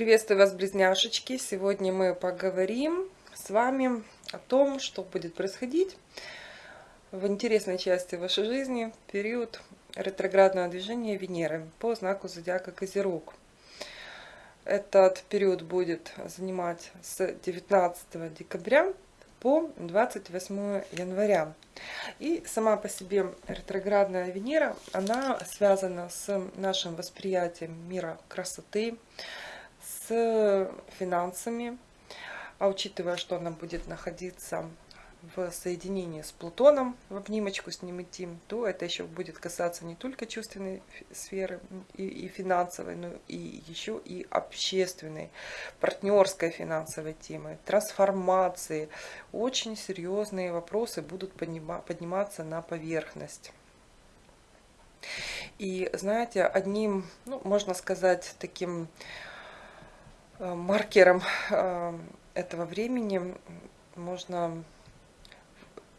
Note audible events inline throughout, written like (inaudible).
Приветствую вас, близняшечки! Сегодня мы поговорим с вами о том, что будет происходить в интересной части вашей жизни в период ретроградного движения Венеры по знаку зодиака Козерог. Этот период будет занимать с 19 декабря по 28 января. И сама по себе ретроградная Венера, она связана с нашим восприятием мира красоты, финансами, а учитывая, что она будет находиться в соединении с Плутоном, в обнимочку с ним идти, то это еще будет касаться не только чувственной сферы и, и финансовой, но и еще и общественной, партнерской финансовой темы, трансформации. Очень серьезные вопросы будут поднима, подниматься на поверхность. И знаете, одним, ну, можно сказать, таким маркером э, этого времени можно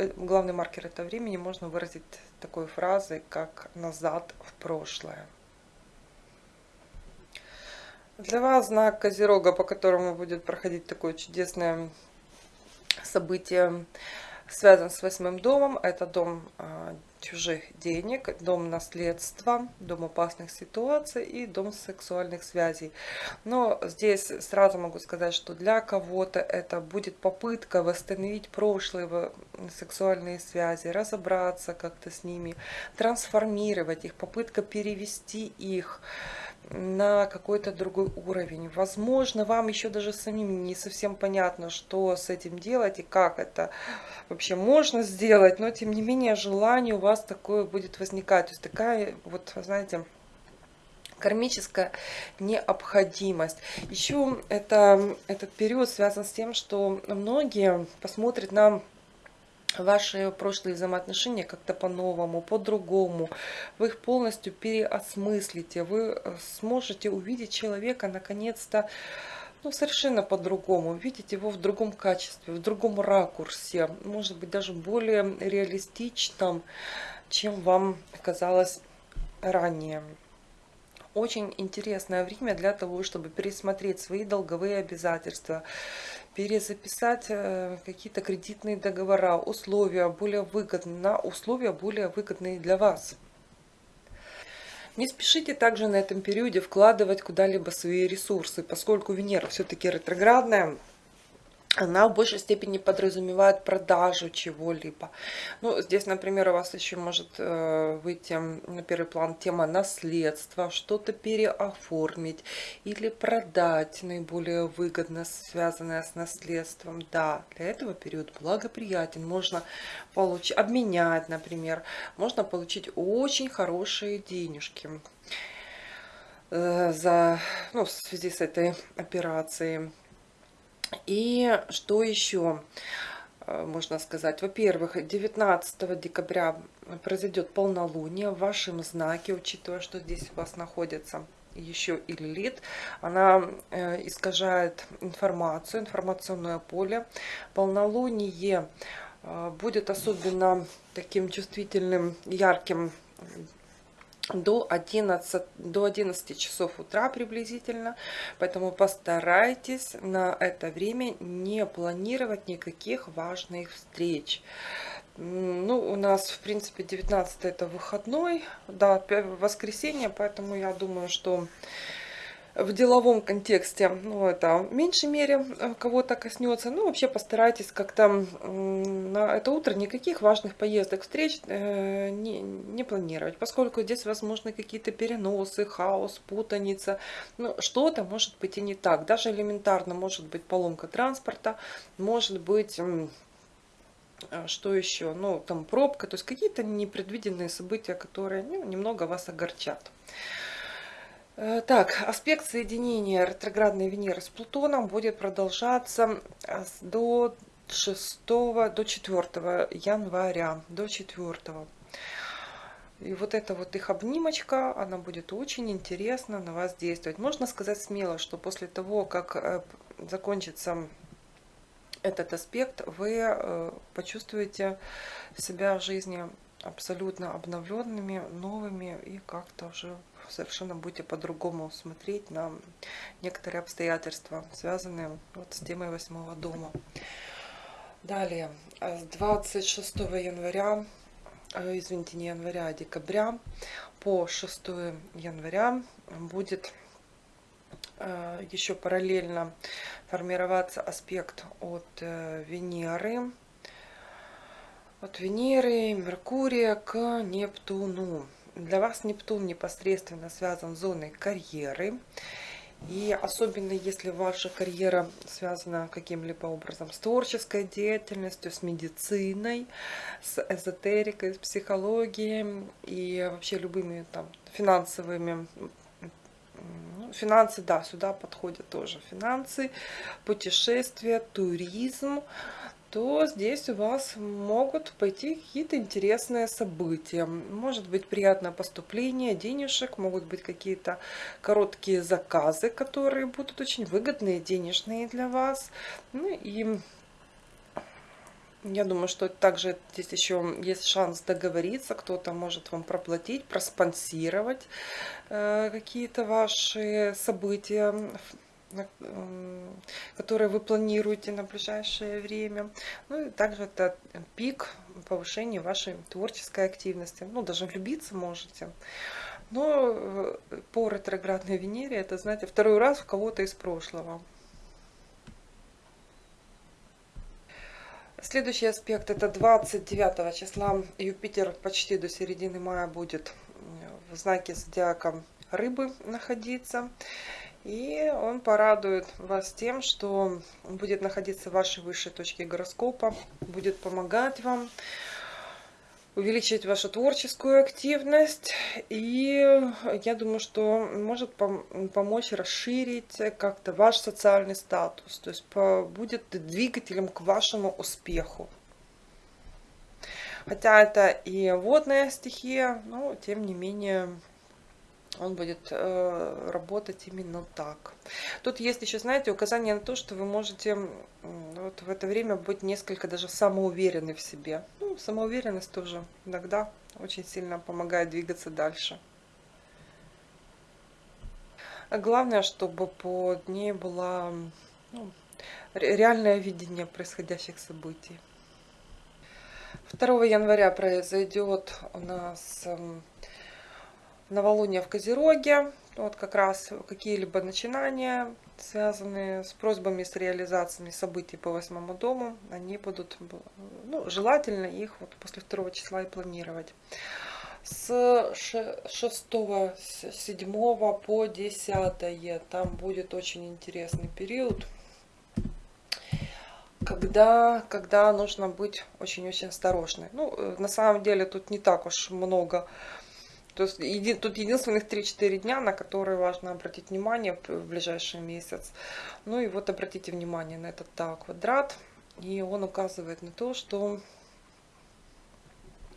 Э, главный маркер этого времени можно выразить такой фразой, как «назад в прошлое». Для вас знак Козерога, по которому будет проходить такое чудесное событие, связан с восьмым домом. Это дом чужих денег, дом наследства, дом опасных ситуаций и дом сексуальных связей. Но здесь сразу могу сказать, что для кого-то это будет попытка восстановить прошлые сексуальные связи, разобраться как-то с ними, трансформировать их, попытка перевести их на какой-то другой уровень. Возможно, вам еще даже самим не совсем понятно, что с этим делать и как это вообще можно сделать, но тем не менее желание у вас такое будет возникать. То есть такая вот, знаете, кармическая необходимость. Еще это, этот период связан с тем, что многие посмотрят на ваши прошлые взаимоотношения как-то по-новому, по-другому. Вы их полностью переосмыслите. Вы э, сможете увидеть человека наконец-то ну, совершенно по-другому. Видеть его в другом качестве, в другом ракурсе. Может быть, даже более реалистичном, чем вам казалось ранее. Очень интересное время для того, чтобы пересмотреть свои долговые обязательства, перезаписать э, какие-то кредитные договора, условия более выгодные, на условия более выгодные для вас. Не спешите также на этом периоде вкладывать куда-либо свои ресурсы, поскольку Венера все-таки ретроградная, она в большей степени подразумевает продажу чего-либо. Ну, здесь, например, у вас еще может э, выйти на первый план тема наследства, что-то переоформить или продать наиболее выгодно связанное с наследством. Да, для этого период благоприятен. Можно получить, обменять, например. Можно получить очень хорошие денежки э, за, ну, в связи с этой операцией. И что еще э, можно сказать? Во-первых, 19 декабря произойдет полнолуние в вашем знаке, учитывая, что здесь у вас находится еще и лилит, она э, искажает информацию, информационное поле. Полнолуние э, будет особенно таким чувствительным, ярким до 11, до 11 часов утра приблизительно. Поэтому постарайтесь на это время не планировать никаких важных встреч. Ну, у нас, в принципе, 19 это выходной, да, воскресенье, поэтому я думаю, что в деловом контексте, ну, это в меньшей мере э, кого-то коснется. Ну, вообще постарайтесь как-то на это утро никаких важных поездок, встреч э, не, не планировать, поскольку здесь возможны какие-то переносы, хаос, путаница. Ну, что-то может быть и не так. Даже элементарно может быть поломка транспорта, может быть э, что еще? Ну, там пробка, то есть какие-то непредвиденные события, которые ну, немного вас огорчат. Э, так, аспект соединения ретроградной Венеры с Плутоном будет продолжаться э, до 6, до 4 января, до 4. И вот эта вот их обнимочка, она будет очень интересно на вас действовать. Можно сказать смело, что после того, как э, закончится этот аспект, вы почувствуете себя в жизни абсолютно обновленными, новыми и как-то уже совершенно будете по-другому смотреть на некоторые обстоятельства, связанные вот с темой восьмого дома. Далее, с 26 января, э, извините, не января, а декабря по 6 января будет э, еще параллельно формироваться аспект от э, Венеры, от Венеры, Меркурия к Нептуну. Для вас Нептун непосредственно связан с зоной карьеры. И особенно если ваша карьера связана каким-либо образом с творческой деятельностью, с медициной, с эзотерикой, с психологией и вообще любыми там финансовыми ну, финансы, да, сюда подходят тоже финансы, путешествия, туризм, то здесь у вас могут пойти какие-то интересные события. Может быть приятное поступление денежек, могут быть какие-то короткие заказы, которые будут очень выгодные, денежные для вас. Ну и я думаю, что также здесь еще есть шанс договориться, кто-то может вам проплатить, проспонсировать э, какие-то ваши события которые вы планируете на ближайшее время. Ну и также это пик повышения вашей творческой активности. Ну, даже влюбиться можете. Но э, по ретроградной Венере это, знаете, второй раз в кого-то из прошлого. Следующий аспект это 29 числа Юпитер почти до середины мая будет в знаке зодиака рыбы находиться. И он порадует вас тем, что будет находиться в вашей высшей точке гороскопа, будет помогать вам увеличить вашу творческую активность. И я думаю, что может помочь расширить как-то ваш социальный статус. То есть будет двигателем к вашему успеху. Хотя это и водная стихия, но тем не менее он будет э, работать именно так. Тут есть еще, знаете, указание на то, что вы можете вот в это время быть несколько даже самоуверенны в себе. Ну, самоуверенность тоже иногда очень сильно помогает двигаться дальше. А главное, чтобы под ней было ну, реальное видение происходящих событий. 2 января произойдет у нас эм, новолуние в Козероге. Вот как раз какие-либо начинания, связанные с просьбами, с реализациями событий по восьмому дому, они будут, ну, желательно их вот после второго числа и планировать. С 6, 7 по 10 там будет очень интересный период, когда, когда нужно быть очень-очень осторожной. Ну, э, на самом деле тут не так уж много то есть еди, тут единственных 3-4 дня, на которые важно обратить внимание в ближайший месяц. Ну и вот обратите внимание на этот тау квадрат. И он указывает на то, что...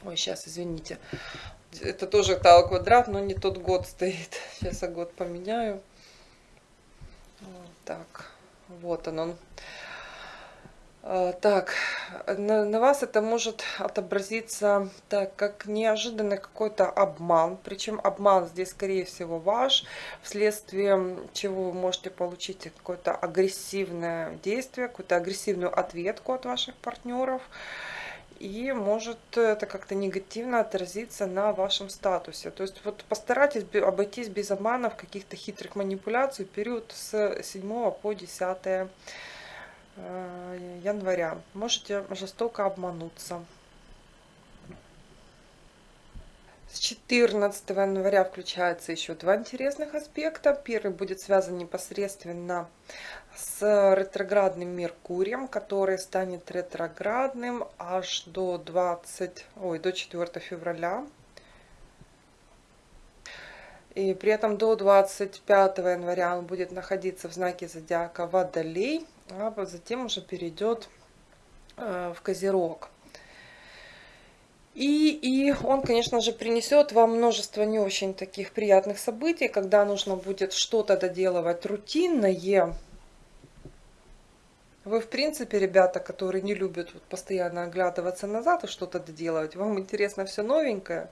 Ой, сейчас, извините. Это тоже тау квадрат, но не тот год стоит. (laughs) Сейчас я год поменяю. Вот так, вот он. он. А, так, на, на вас это может отобразиться так, как неожиданный какой-то обман. Причем обман здесь, скорее всего, ваш, вследствие чего вы можете получить какое-то агрессивное действие, какую-то агрессивную ответку от ваших партнеров. И может это как-то негативно отразиться на вашем статусе. То есть вот постарайтесь обойтись без обманов, каких-то хитрых манипуляций период с 7 по 10 Э, января. Можете жестоко обмануться. С 14 января включается еще два интересных аспекта. Первый будет связан непосредственно с ретроградным Меркурием, который станет ретроградным аж до 20, ой, до 4 февраля. И при этом до 25 января он будет находиться в знаке зодиака Водолей а затем уже перейдет э, в Козерог. И, и он, конечно же, принесет вам множество не очень таких приятных событий, когда нужно будет что-то доделывать рутинное, Вы, в принципе, ребята, которые не любят вот постоянно оглядываться назад и что-то доделывать, вам интересно все новенькое.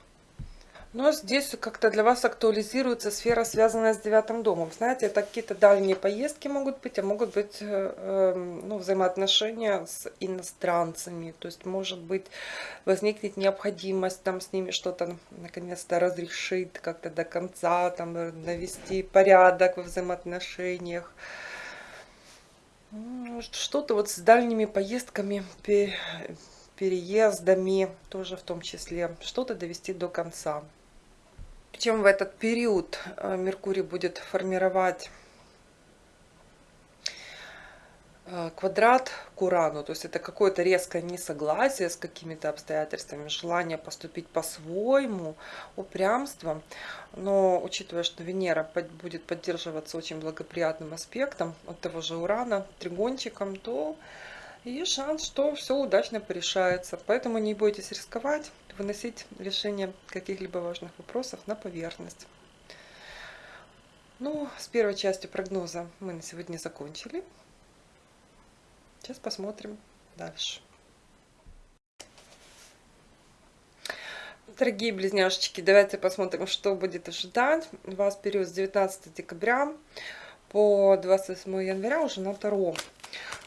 Но здесь как-то для вас актуализируется сфера, связанная с девятым домом. Знаете, это какие-то дальние поездки могут быть, а могут быть э, эм, ну, взаимоотношения с иностранцами. То есть, может быть, возникнет необходимость там с ними что-то наконец-то разрешить как-то до конца, там навести порядок во взаимоотношениях. Что-то вот с дальними поездками, переездами тоже в том числе. Что-то довести до конца. Причем в этот период э, Меркурий будет формировать э, квадрат к Урану, то есть это какое-то резкое несогласие с какими-то обстоятельствами, желание поступить по-своему, упрямство. Но учитывая, что Венера будет поддерживаться очень благоприятным аспектом от того же Урана, тригончиком, то есть шанс, что все удачно порешается. Поэтому не бойтесь рисковать, выносить решение каких-либо важных вопросов на поверхность. Ну, с первой частью прогноза мы на сегодня закончили. Сейчас посмотрим дальше. Дорогие близняшечки, давайте посмотрим, что будет ожидать вас период с 19 декабря по 28 января уже на Таро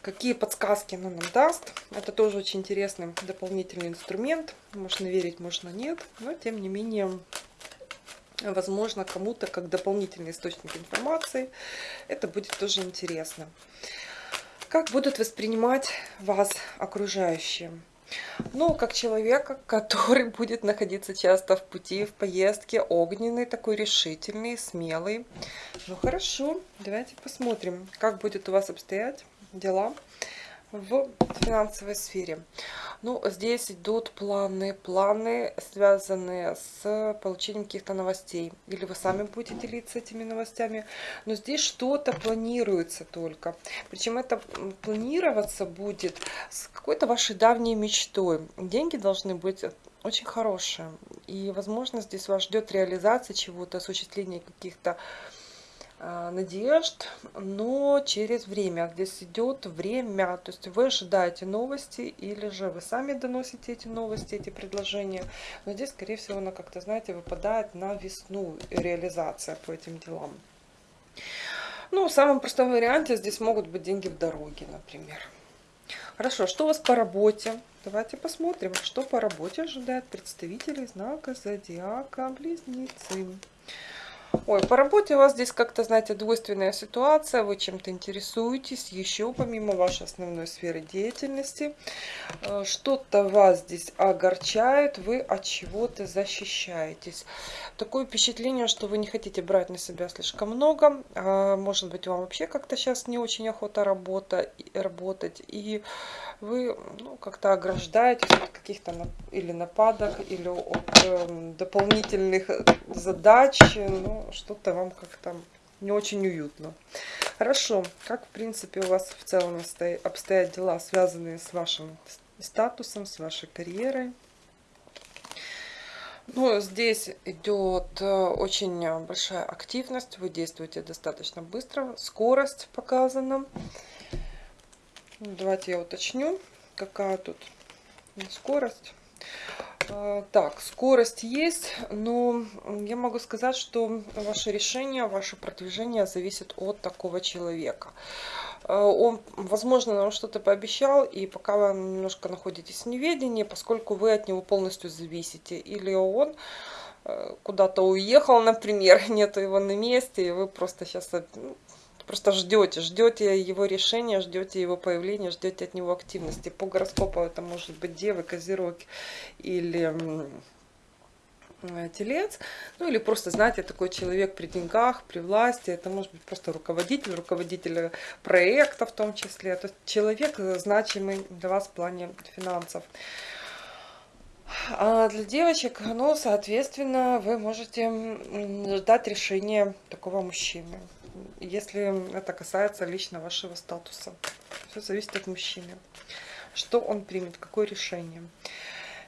какие подсказки оно нам даст. Это тоже очень интересный дополнительный инструмент. Можно верить, можно нет. Но тем не менее, возможно, кому-то как дополнительный источник информации это будет тоже интересно. Как будут воспринимать вас окружающие? Ну, как человека, который (laughs) будет находиться часто в пути, в поездке, огненный, такой решительный, смелый. Ну, хорошо, давайте посмотрим, как будет у вас обстоять дела в финансовой сфере. Ну, здесь идут планы, планы, связанные с получением каких-то новостей. Или вы сами будете делиться этими новостями. Но здесь что-то планируется только. Причем это планироваться будет с какой-то вашей давней мечтой. Деньги должны быть очень хорошие. И, возможно, здесь вас ждет реализация чего-то, осуществление каких-то надежд, но через время. Здесь идет время, то есть вы ожидаете новости, или же вы сами доносите эти новости, эти предложения. Но здесь, скорее всего, она как-то, знаете, выпадает на весну реализация по этим делам. Ну, в самом простом варианте здесь могут быть деньги в дороге, например. Хорошо, что у вас по работе? Давайте посмотрим, что по работе ожидает представителей знака Зодиака Близнецы. Ой, по работе у вас здесь как-то, знаете, двойственная ситуация, вы чем-то интересуетесь, еще помимо вашей основной сферы деятельности. Э, что-то вас здесь огорчает, вы от чего-то защищаетесь. Такое впечатление, что вы не хотите брать на себя слишком много. А, может быть, вам вообще как-то сейчас не очень охота работа, работать. И вы ну, как-то ограждаетесь от каких-то или нападок, или от э, дополнительных задач. Ну, что-то вам как-то не очень уютно. Хорошо. Как, в принципе, у вас в целом обстоят дела, связанные с вашим статусом, с вашей карьерой? Ну, здесь идет э, очень большая активность, вы действуете достаточно быстро, скорость показана. Давайте я уточню, какая тут скорость. А, так, скорость есть, но я могу сказать, что ваше решение, ваше продвижение зависит от такого человека. А, он, возможно, нам что-то пообещал, и пока вы немножко находитесь в неведении, поскольку вы от него полностью зависите. Или он э, куда-то уехал, например, (laughs) нету его на месте, и вы просто сейчас Просто ждете, ждете его решения, ждете его появления, ждете от него активности. По гороскопу это может быть Девы, Козерог или телец, ну или просто, знаете, такой человек при деньгах, при власти, это может быть просто руководитель, руководитель проекта в том числе, то есть человек значимый для вас в плане финансов. А для девочек, ну, соответственно, вы можете ждать решения такого мужчины если это касается лично вашего статуса. Все зависит от мужчины. Что он примет, какое решение.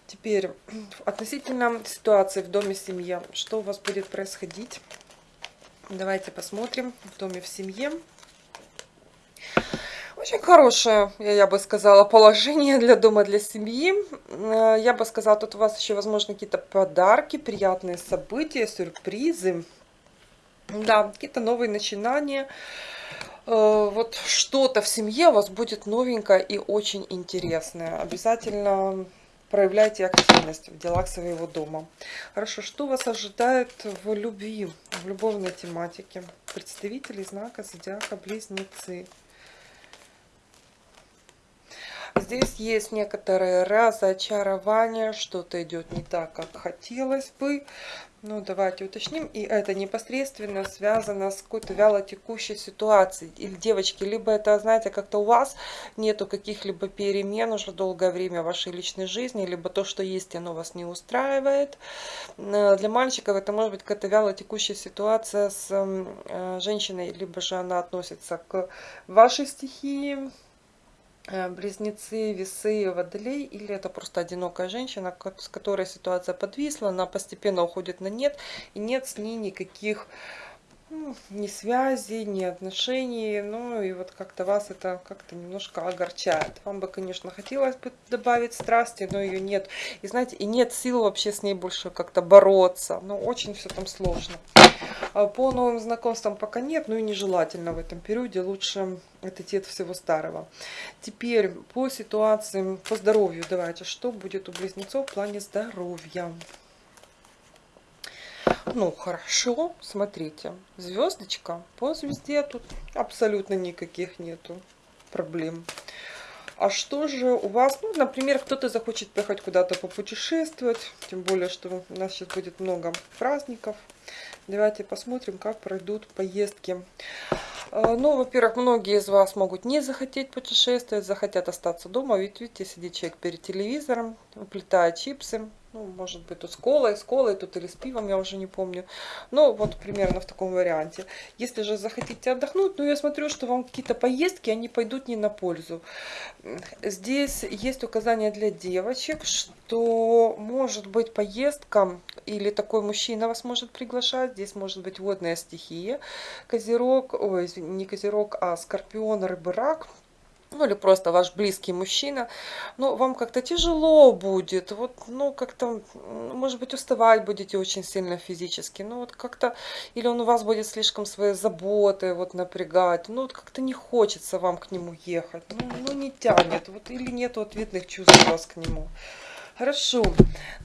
Теперь, (clears throat) относительно ситуации в доме, семье, что у вас будет происходить? Давайте посмотрим в доме, в семье. Очень хорошее, я бы сказала, положение для дома, для семьи. Э, я бы сказала, тут у вас еще, возможно, какие-то подарки, приятные события, сюрпризы. Да, какие-то новые начинания. Э, вот что-то в семье у вас будет новенькое и очень интересное. Обязательно проявляйте активность в делах своего дома. Хорошо, что вас ожидает в любви, в любовной тематике? Представители знака зодиака Близнецы. Здесь есть некоторые разочарования, что-то идет не так, как хотелось бы. Ну, давайте уточним. И это непосредственно связано с какой-то вяло текущей ситуацией. Или, девочки, либо это, знаете, как-то у вас нету каких-либо перемен уже долгое время в вашей личной жизни, либо то, что есть, оно вас не устраивает. Э, для мальчиков это может быть какая-то вяло текущая ситуация с э, женщиной, либо же она относится к вашей стихии, близнецы, весы, водолей, или это просто одинокая женщина, с которой ситуация подвисла, она постепенно уходит на нет, и нет с ней никаких ну, ни связи, ни отношений, ну и вот как-то вас это как-то немножко огорчает. Вам бы, конечно, хотелось бы добавить страсти, но ее нет. И знаете, и нет сил вообще с ней больше как-то бороться, но очень все там сложно. А по новым знакомствам пока нет, но и нежелательно в этом периоде, лучше отойти от всего старого. Теперь по ситуации, по здоровью давайте, что будет у близнецов в плане здоровья. Ну, хорошо, смотрите, звездочка по звезде тут абсолютно никаких нету проблем. А что же у вас, ну, например, кто-то захочет поехать куда-то попутешествовать, тем более, что у нас сейчас будет много праздников. Давайте посмотрим, как пройдут поездки. А, ну, во-первых, многие из вас могут не захотеть путешествовать, захотят остаться дома. Ведь видите, сидит человек перед телевизором, уплетает чипсы, ну, может быть, тут с колой, с колой, тут или с пивом, я уже не помню. Ну, вот примерно в таком варианте. Если же захотите отдохнуть, ну, я смотрю, что вам какие-то поездки, они пойдут не на пользу. Здесь есть указание для девочек, что может быть поездка, или такой мужчина вас может приглашать. Здесь может быть водная стихия, козерог, ой, не козерог, а скорпион, рыбы, рак ну или просто ваш близкий мужчина, ну, вам как-то тяжело будет, вот, ну, как-то, может быть, уставать будете очень сильно физически, ну, вот как-то, или он у вас будет слишком своей заботой, вот, напрягать, ну, вот как-то не хочется вам к нему ехать, ну, ну не тянет, вот, или нет ответных чувств у вас к нему. Хорошо,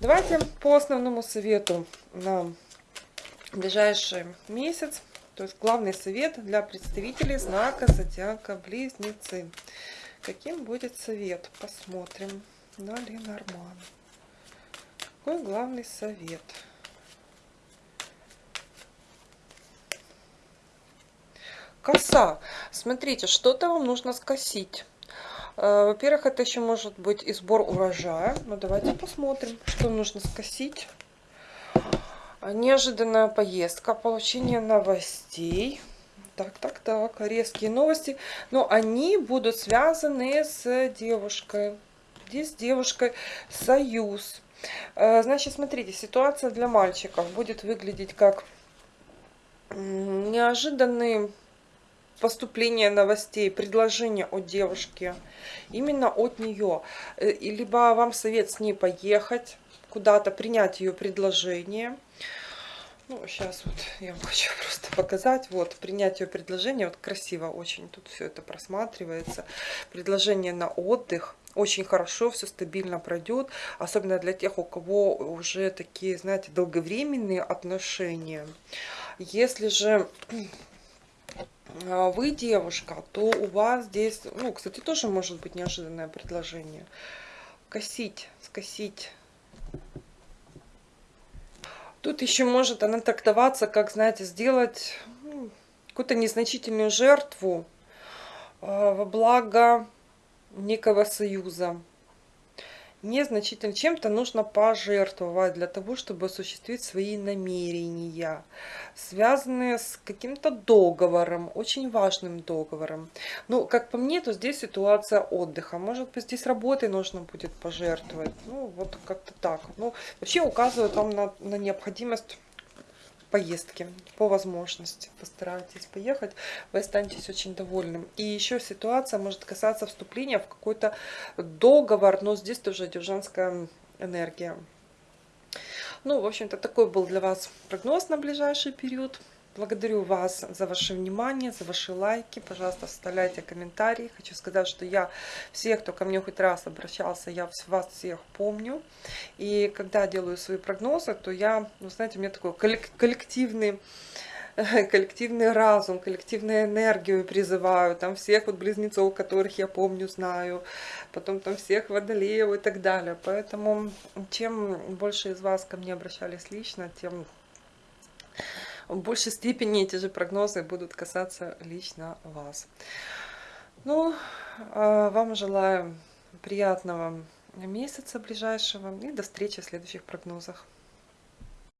давайте по основному совету на ближайший месяц. То есть главный совет для представителей знака Зодиака Близнецы. Каким будет совет? Посмотрим. На Ленорман. Какой главный совет? Коса. Смотрите, что-то вам нужно скосить. Э, во-первых, это еще может быть и сбор урожая. Ну, давайте посмотрим, что нужно скосить. Неожиданная поездка, получение новостей. Так, так, так, резкие новости. Но они будут связаны с девушкой. Здесь с девушкой союз. Э, значит, смотрите, ситуация для мальчиков будет выглядеть как неожиданные поступление новостей, предложение от девушки, именно от нее. Э, либо вам совет с ней поехать, куда-то, принять ее предложение. Ну, сейчас вот я вам (laughs) хочу просто показать. Вот, принять ее предложение. Вот красиво очень тут все это просматривается. Предложение на отдых. Очень хорошо, все стабильно пройдет. Особенно для тех, у кого уже такие, знаете, долговременные отношения. Если же вы девушка, то у вас здесь, ну, кстати, тоже может быть неожиданное предложение. Косить, скосить Тут еще может она трактоваться, как, знаете, сделать ну, какую-то незначительную жертву э, во благо некого союза незначительно чем-то нужно пожертвовать для того, чтобы осуществить свои намерения, связанные с каким-то договором, очень важным договором. Ну, как по мне, то здесь ситуация отдыха. Может быть, здесь работой нужно будет пожертвовать. Ну, вот как-то так. Ну, вообще указывают вам на, на необходимость поездки по возможности. Постарайтесь поехать, вы останетесь очень довольным. И еще ситуация может касаться вступления в какой-то договор, но здесь тоже идет женская энергия. Ну, в общем-то, такой был для вас прогноз на ближайший период. Благодарю вас за ваше внимание, за ваши лайки. Пожалуйста, оставляйте комментарии. Хочу сказать, что я всех, кто ко мне хоть раз обращался, я вас всех помню. И когда делаю свои прогнозы, то я, ну, знаете, у меня такой коллективный (laughs) коллективный разум, коллективную энергию призываю, там всех вот близнецов, которых я помню, знаю, потом там всех водолеев и так далее. Поэтому чем больше из вас ко мне обращались лично, тем в большей степени эти же прогнозы будут касаться лично вас. Ну, а, вам желаю приятного месяца ближайшего и до встречи в следующих прогнозах.